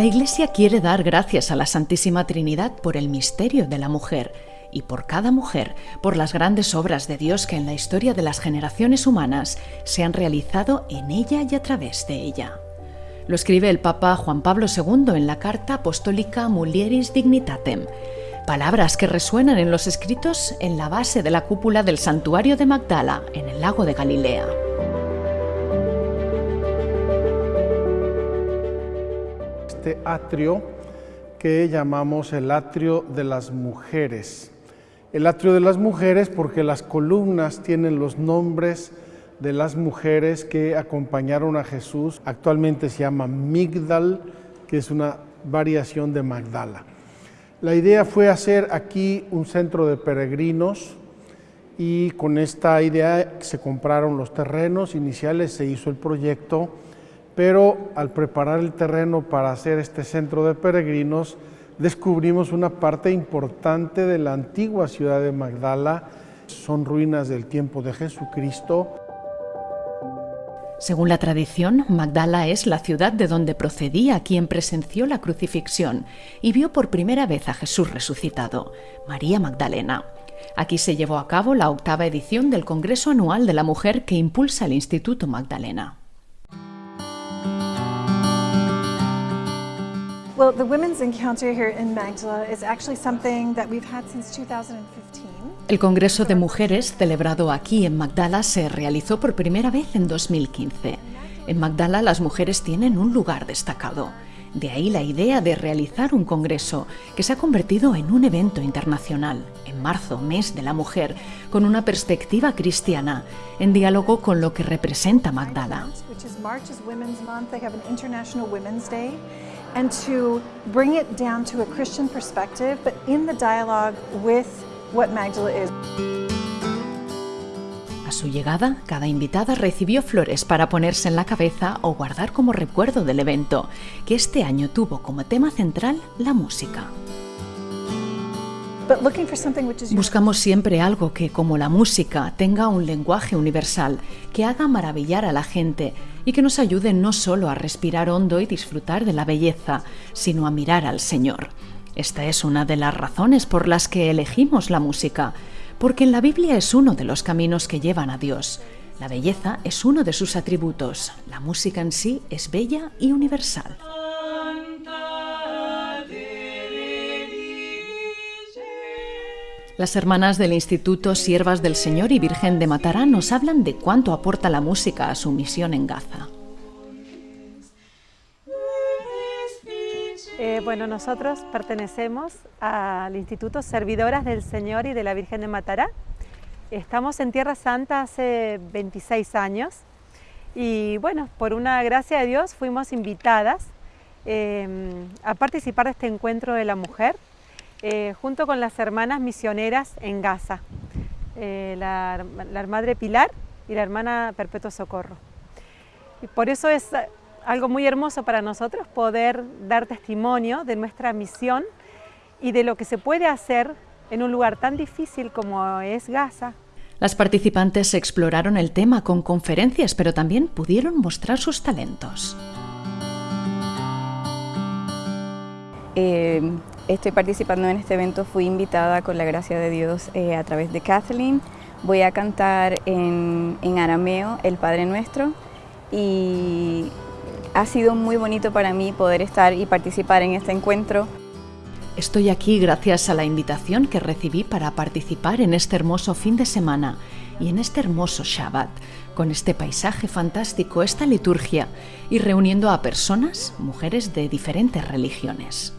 La Iglesia quiere dar gracias a la Santísima Trinidad por el misterio de la mujer y por cada mujer, por las grandes obras de Dios que en la historia de las generaciones humanas se han realizado en ella y a través de ella. Lo escribe el Papa Juan Pablo II en la Carta Apostólica Mulieris Dignitatem, palabras que resuenan en los escritos en la base de la cúpula del santuario de Magdala, en el lago de Galilea. Este atrio que llamamos el atrio de las mujeres. El atrio de las mujeres porque las columnas tienen los nombres de las mujeres que acompañaron a Jesús. Actualmente se llama Migdal, que es una variación de Magdala. La idea fue hacer aquí un centro de peregrinos y con esta idea se compraron los terrenos iniciales, se hizo el proyecto pero al preparar el terreno para hacer este centro de peregrinos, descubrimos una parte importante de la antigua ciudad de Magdala. Son ruinas del tiempo de Jesucristo. Según la tradición, Magdala es la ciudad de donde procedía quien presenció la crucifixión y vio por primera vez a Jesús resucitado, María Magdalena. Aquí se llevó a cabo la octava edición del Congreso Anual de la Mujer que impulsa el Instituto Magdalena. Well, the Women's Encounter here in Magdala is actually something that we've had since 2015. El Congreso de Mujeres celebrado aquí en Magdala se realizó por primera vez en 2015. En Magdala las mujeres tienen un lugar destacado. De ahí la idea de realizar un congreso que se ha convertido en un evento internacional, en marzo, mes de la mujer, con una perspectiva cristiana, en diálogo con lo que representa Magdala. And to bring it down to a Christian perspective, but in the dialogue with what Magdala is. A su llegada, cada invitada recibió flores para ponerse en la cabeza o guardar como recuerdo del evento, que este año tuvo como tema central la música. Buscamos siempre algo que, como la música, tenga un lenguaje universal, que haga maravillar a la gente y que nos ayude no solo a respirar hondo y disfrutar de la belleza, sino a mirar al Señor. Esta es una de las razones por las que elegimos la música, porque en la Biblia es uno de los caminos que llevan a Dios. La belleza es uno de sus atributos. La música en sí es bella y universal. Las hermanas del Instituto Siervas del Señor y Virgen de Matará nos hablan de cuánto aporta la música a su misión en Gaza. Eh, bueno, nosotros pertenecemos al Instituto Servidoras del Señor y de la Virgen de Matará. Estamos en Tierra Santa hace 26 años y bueno, por una gracia de Dios fuimos invitadas eh, a participar de este encuentro de la mujer eh, junto con las hermanas misioneras en Gaza, eh, la, la, Madre Pilar y la hermana Perpetuo Socorro. Y por eso es algo muy hermoso para nosotros poder dar testimonio de nuestra misión y de lo que se puede hacer en un lugar tan difícil como es Gaza. Las participantes exploraron el tema con conferencias, pero también pudieron mostrar sus talentos. Eh, estoy participando en este evento, fui invitada con la gracia de Dios eh, a través de Kathleen. Voy a cantar en, en arameo el Padre Nuestro y ha sido muy bonito para mí poder estar y participar en este encuentro. Estoy aquí gracias a la invitación que recibí para participar en este hermoso fin de semana y en este hermoso Shabbat, con este paisaje fantástico, esta liturgia y reuniendo a personas, mujeres de diferentes religiones.